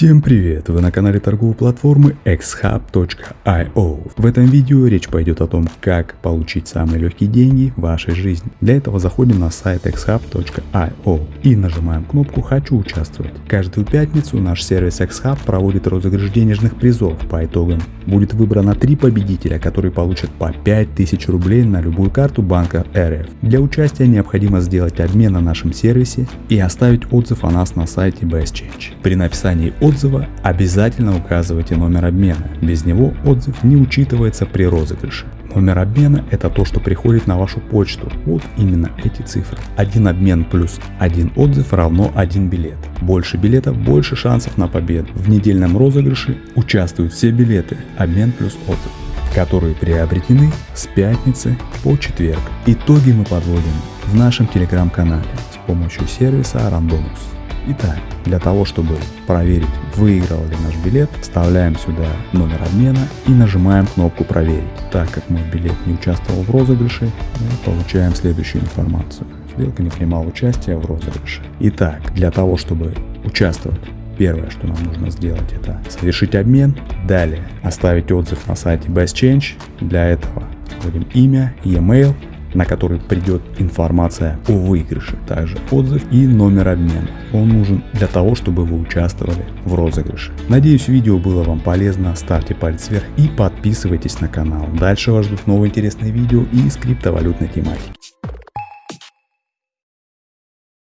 Всем привет! Вы на канале торговой платформы xhub.io. В этом видео речь пойдет о том, как получить самые легкие деньги в вашей жизни. Для этого заходим на сайт xhub.io и нажимаем кнопку «Хочу участвовать». Каждую пятницу наш сервис xhub проводит розыгрыш денежных призов. По итогам будет выбрано три победителя, которые получат по 5000 рублей на любую карту банка РФ. Для участия необходимо сделать обмен на нашем сервисе и оставить отзыв о нас на сайте BestChange. При написании отзыва обязательно указывайте номер обмена. Без него отзыв не учитывается при розыгрыше. Номер обмена это то, что приходит на вашу почту. Вот именно эти цифры. Один обмен плюс один отзыв равно один билет. Больше билетов, больше шансов на победу. В недельном розыгрыше участвуют все билеты, обмен плюс отзыв которые приобретены с пятницы по четверг. Итоги мы подводим в нашем телеграм-канале с помощью сервиса Randonus. Итак, для того, чтобы проверить, выиграл ли наш билет, вставляем сюда номер обмена и нажимаем кнопку «Проверить». Так как мой билет не участвовал в розыгрыше, мы получаем следующую информацию. Сделка не принимала участия в розыгрыше. Итак, для того, чтобы участвовать Первое, что нам нужно сделать, это совершить обмен. Далее оставить отзыв на сайте Best Change. Для этого вводим имя, e-mail, на который придет информация о выигрыше, также отзыв и номер обмена. Он нужен для того, чтобы вы участвовали в розыгрыше. Надеюсь видео было вам полезно, ставьте палец вверх и подписывайтесь на канал. Дальше вас ждут новые интересные видео из криптовалютной тематики.